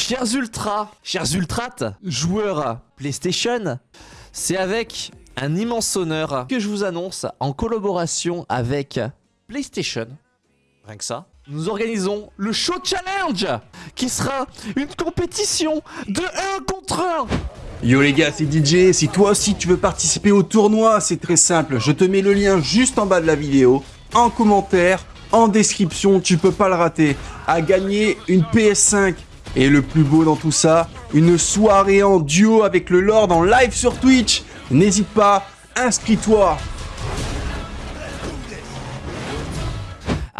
Chers ultras, chers ultrates, joueurs PlayStation, c'est avec un immense honneur que je vous annonce en collaboration avec PlayStation, rien que ça, nous organisons le Show Challenge qui sera une compétition de 1 contre 1 Yo les gars, c'est DJ, si toi aussi tu veux participer au tournoi, c'est très simple, je te mets le lien juste en bas de la vidéo, en commentaire, en description, tu peux pas le rater, à gagner une PS5, et le plus beau dans tout ça, une soirée en duo avec le Lord en live sur Twitch, n'hésite pas, inscris-toi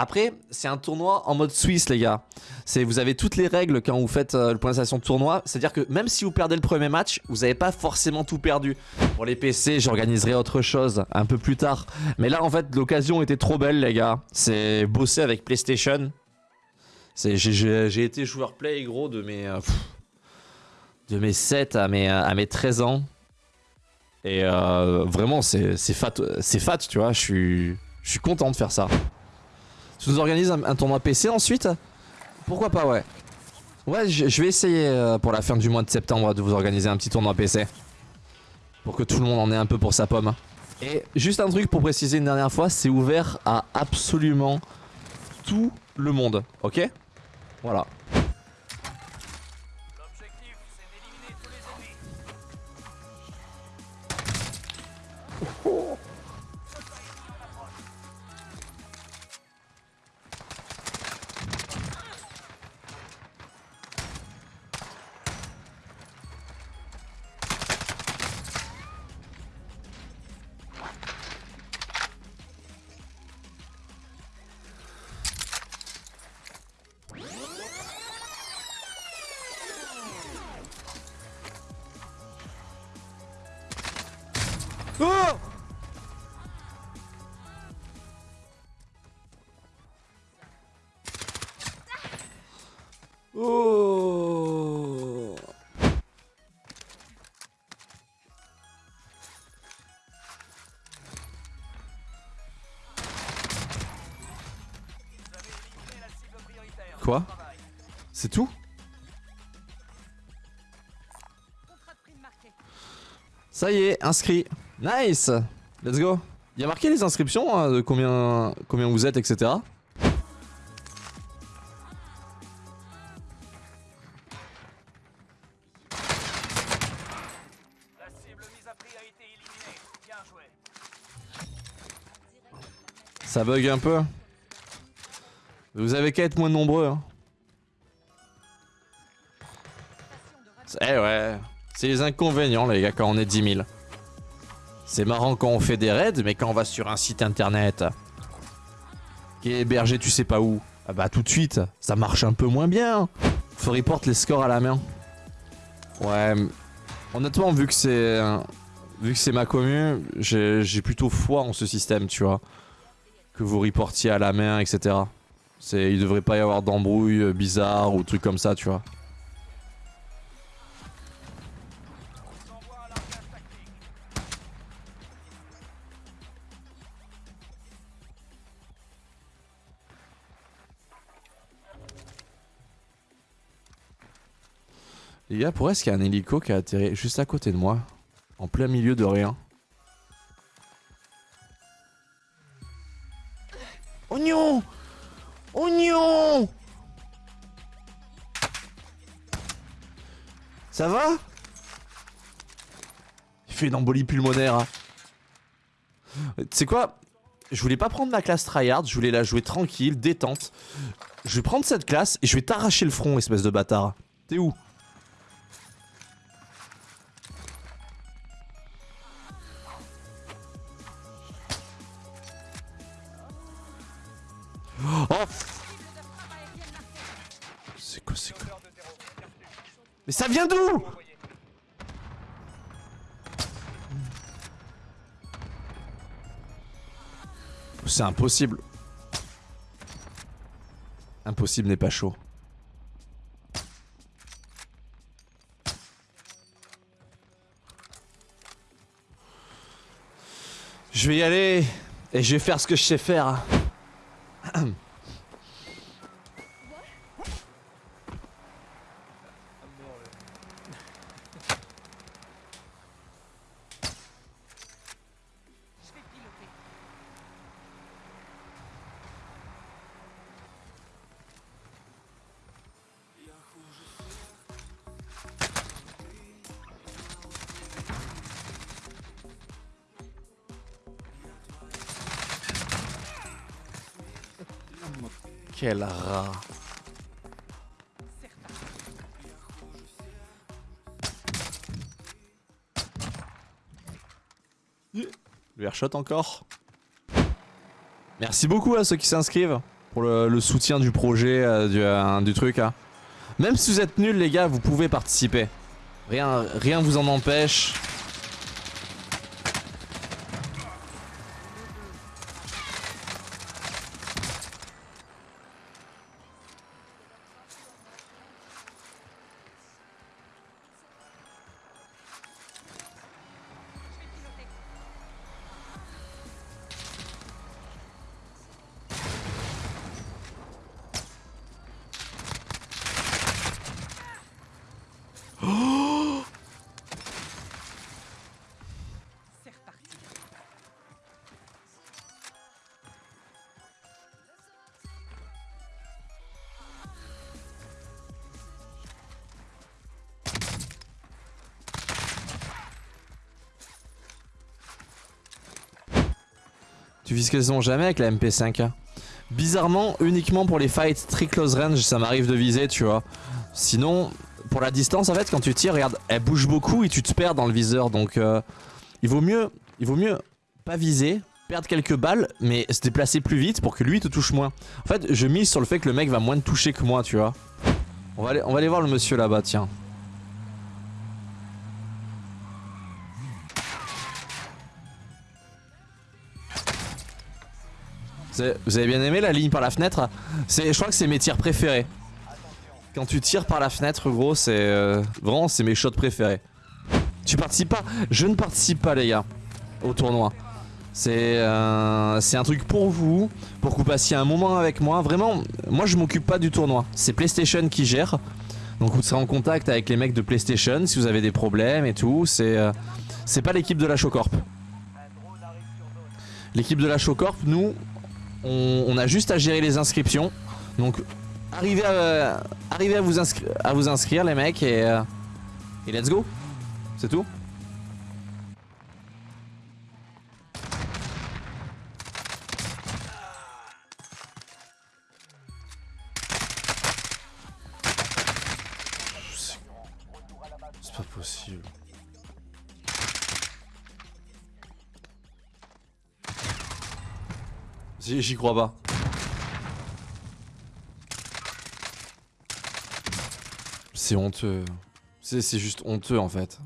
Après, c'est un tournoi en mode Suisse, les gars. C'est Vous avez toutes les règles quand vous faites euh, le point de tournoi. C'est-à-dire que même si vous perdez le premier match, vous n'avez pas forcément tout perdu. Pour les PC, j'organiserai autre chose un peu plus tard. Mais là, en fait, l'occasion était trop belle, les gars. C'est bosser avec PlayStation. J'ai été joueur play, gros, de mes... Euh, de mes 7 à mes, à mes 13 ans. Et euh, vraiment, c'est fat, fat, tu vois. Je suis, je suis content de faire ça. Tu nous organises un, tournoi PC ensuite? Pourquoi pas, ouais. Ouais, je, vais essayer euh, pour la fin du mois de septembre de vous organiser un petit tournoi PC. Pour que tout le monde en ait un peu pour sa pomme. Et juste un truc pour préciser une dernière fois, c'est ouvert à absolument tout le monde, ok? Voilà. Oh. Quoi? C'est tout? Ça y est, inscrit. Nice! Let's go. Il y a marqué les inscriptions, hein, combien, combien vous êtes, etc. Ça bug un peu. Vous avez qu'à être moins nombreux. Hein. Eh ouais. C'est les inconvénients, les gars, quand on est 10 000. C'est marrant quand on fait des raids, mais quand on va sur un site internet qui est hébergé tu sais pas où, ah bah tout de suite, ça marche un peu moins bien. Faut report les scores à la main. Ouais, honnêtement, vu que c'est vu que c'est ma commune, j'ai plutôt foi en ce système, tu vois. Que vous reportiez à la main, etc. Il devrait pas y avoir d'embrouille bizarre ou trucs comme ça, tu vois. Les gars, pourquoi est-ce qu'il y a un hélico qui a atterri juste à côté de moi En plein milieu de rien? Oignon Oignon Ça va? Il fait une embolie pulmonaire. Hein. Tu sais quoi? Je voulais pas prendre ma classe tryhard, je voulais la jouer tranquille, détente. Je vais prendre cette classe et je vais t'arracher le front, espèce de bâtard. T'es où? Oh C'est quoi, c'est quoi Mais ça vient d'où? C'est impossible. Impossible n'est pas chaud. Je vais y aller et je vais faire ce que je sais faire. Quel rat. Le airshot encore. Merci beaucoup à ceux qui s'inscrivent pour le, soutien du projet, euh, du, euh, du truc. hein. Même si vous êtes nuls les gars, vous pouvez participer. Rien, rien vous en empêche. Tu vises quasiment jamais avec la MP5. Bizarrement, uniquement pour les fights très close range, ça m'arrive de viser, tu vois. Sinon, pour la distance, en fait, quand tu tires, regarde, elle bouge beaucoup et tu te perds dans le viseur. Donc, euh, il vaut mieux, il vaut mieux pas viser, perdre quelques balles, mais se déplacer plus vite pour que lui te touche moins. En fait, je mise sur le fait que le mec va moins te toucher que moi, tu vois. On va aller voir le monsieur là-bas, tiens. Vous avez- bien aimé la ligne par la fenêtre? Je crois que c'est mes tirs préférés. Quand tu tires par la fenêtre, gros, c'est euh, vraiment c'est mes shots préférés. Tu participes pas? Je ne participe pas, les gars, au tournoi. C'est euh, c'est un truc pour vous, pour que vous passiez un moment avec moi. Vraiment, moi je m'occupe pas du tournoi. C'est PlayStation qui gère. Donc vous serez en contact avec les mecs de PlayStation si vous avez des problèmes et tout. C'est euh, pas l'équipe de la Showcorp. L'équipe de la Showcorp, nous, on, a juste à gérer les inscriptions. Donc arrivez à, vous, inscrire les mecs et, euh, et let's go. C'est tout. J'y crois pas. C'est honteux. C'est juste honteux en fait.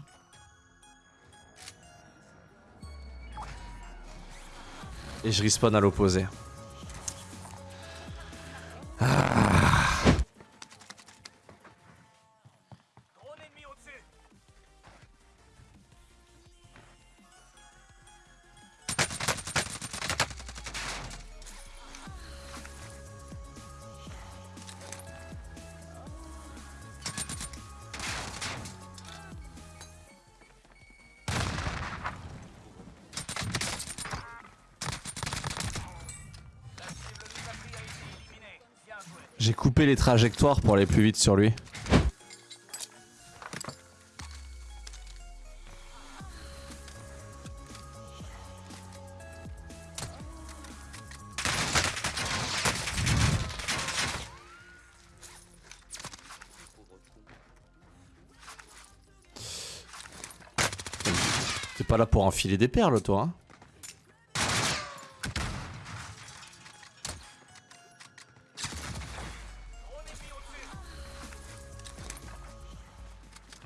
Et je respawn à l'opposé. J'ai coupé les trajectoires pour aller plus vite sur lui. T'es pas là pour enfiler des perles, toi, hein?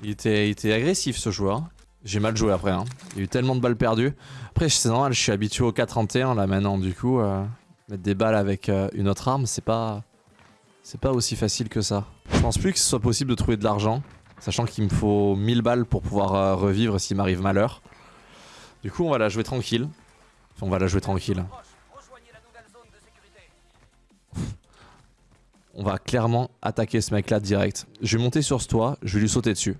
Il était, agressif ce joueur. J'ai mal joué après. Hein. Il y a eu tellement de balles perdues. Après, c'est normal, je suis habitué au 4-31 là maintenant. Du coup, euh, mettre des balles avec euh, une autre arme, c'est pas, c'est pas aussi facile que ça. Je pense plus que ce soit possible de trouver de l'argent, sachant qu'il me faut 1000 balles pour pouvoir euh, revivre s'il m'arrive malheur. Du coup, on va la jouer tranquille. On va la jouer tranquille. On va clairement attaquer ce mec là direct. Je vais monter sur ce toit, je vais lui sauter dessus.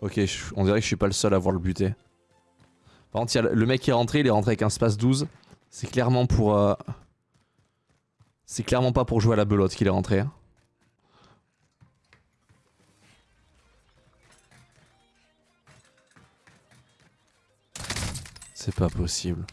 Ok, on dirait que je suis pas le seul à voir le buter. Par contre, le mec qui est rentré, il est rentré avec un space 12. C'est clairement pour... euh, C'est clairement pas pour jouer à la belote qu'il est rentré. C'est pas possible.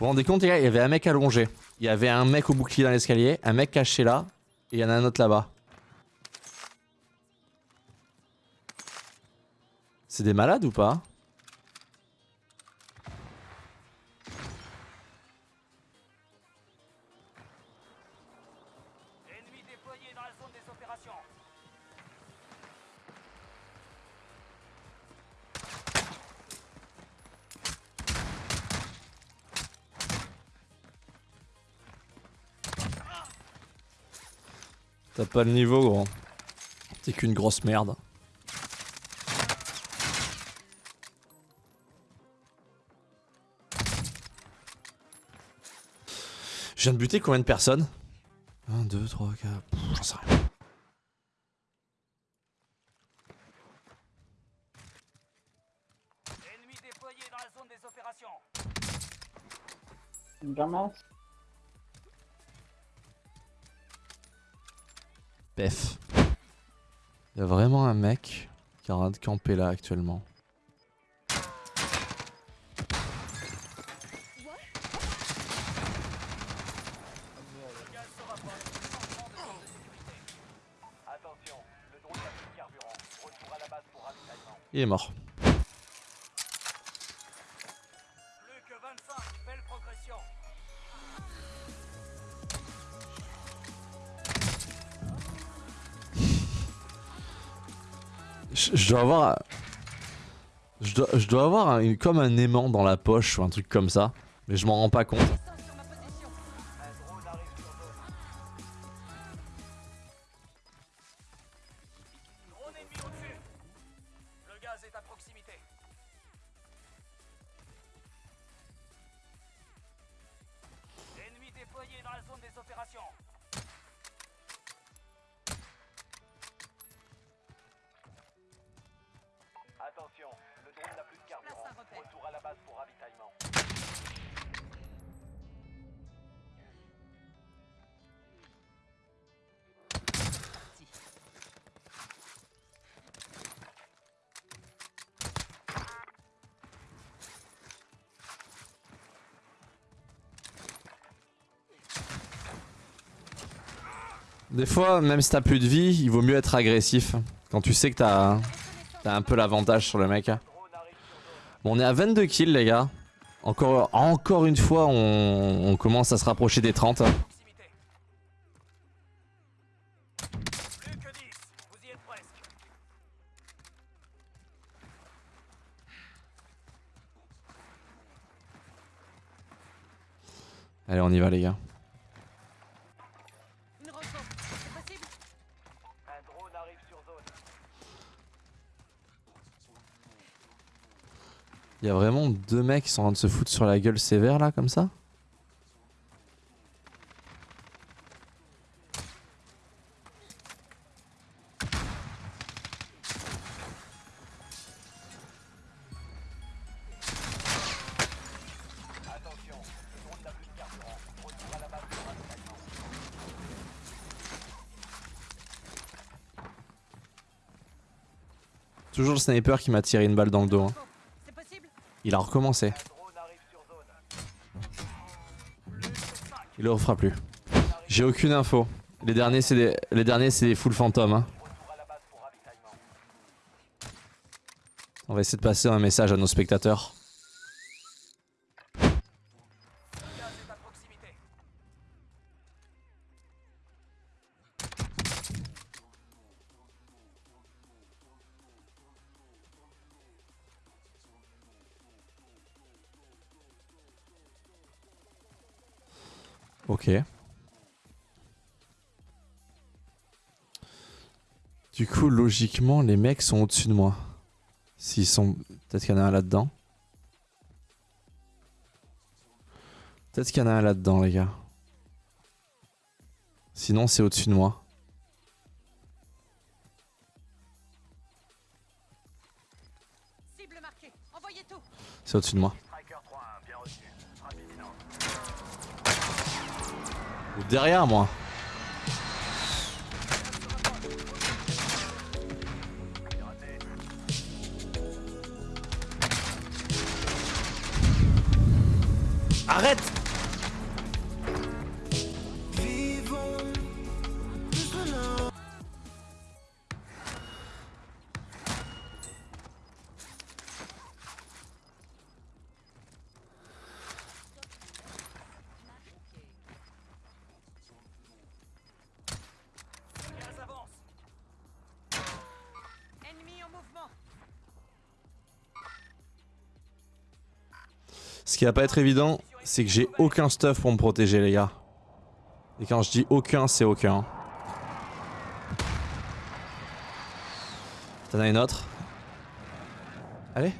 Vous rendez compte, les gars, il y avait un mec allongé. Il y avait un mec au bouclier dans l'escalier, un mec caché là, et il y en a un autre là-bas. C'est des malades ou pas? T'as pas le niveau, gros. T'es qu'une grosse merde. Je viens de buter combien de personnes? 1, 2, 3, 4. J'en sais rien. Ennemi déployé dans la zone des opérations. Une Pef. Il y a vraiment un mec qui est train de camper là actuellement. Le gaz se Je, dois avoir. Je je dois avoir un- comme un aimant dans la poche ou un truc comme ça. Mais je m'en rends pas compte. Des fois, même si t'as plus de vie, il vaut mieux être agressif. Quand tu sais que t'as as un peu l'avantage sur le mec. Bon, on est à 22 kills, les gars. Encore, encore une fois, on, on commence à se rapprocher des 30. Proximité. Plus que 10, vous y êtes presque. Allez, on y va, les gars. Il y a vraiment deux mecs qui sont en train de se foutre sur la gueule sévère, là, comme ça. Toujours le sniper qui m'a tiré une balle dans le dos. hein. Il a recommencé. Un drone arrive sur zone. Plus que 5. Il le refera plus. J'ai aucune info. Les derniers, c'est des, les derniers, c'est des full fantômes. hein. On va essayer de passer un message à nos spectateurs. Ok. Du coup, logiquement, les mecs sont au-dessus de moi. S'ils sont... Peut-être qu'il y en a un là-dedans. Peut-être qu'il y en a un là-dedans, les gars. Sinon, c'est au-dessus de moi. Cible marquée, envoyez tout C'est au-dessus de moi. Derrière moi. Arrête Ce qui va pas être évident, c'est que j'ai aucun stuff pour me protéger, les gars. Et quand je dis aucun, c'est aucun. T'en as une autre? Allez